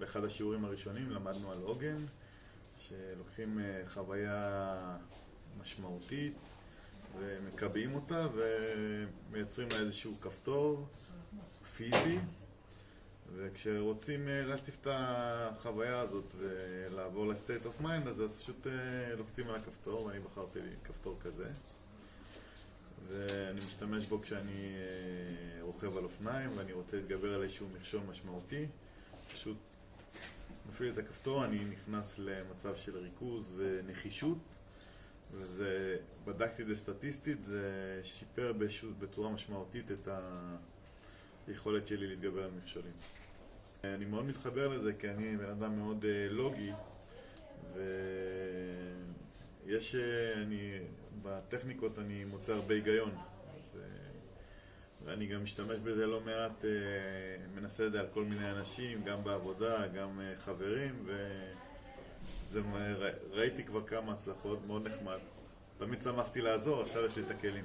באחד השיעורים הראשונים למדנו על עוגן, שלוקחים אה, חוויה משמעותית ומקבעים אותה ומייצרים לה איזשהו כפתור פיזי וכשרוצים אה, להציף את החוויה הזאת ולעבור ל-state of mind אז פשוט אה, לוחצים על הכפתור ואני בחרתי לי כפתור כזה. ואני משתמש בו כשאני רוכב על אופניים ואני רוצה להתגבר על איזשהו מכשול משמעותי. פשוט מפעיל את הכפתור, אני נכנס למצב של ריכוז ונחישות וזה, בדקתי את זה סטטיסטית, זה שיפר בצורה משמעותית את היכולת שלי להתגבר על מכשולים. אני מאוד מתחבר לזה כי אני בן אדם מאוד אה, לוגי ויש, אה, אני, בטכניקות אני מוצא הרבה היגיון אז, אה, ואני גם משתמש בזה לא מעט, מנסה את זה על כל מיני אנשים, גם בעבודה, גם חברים וראיתי כבר כמה הצלחות, מאוד נחמד. תמיד שמחתי לעזור, עכשיו יש לי את הכלים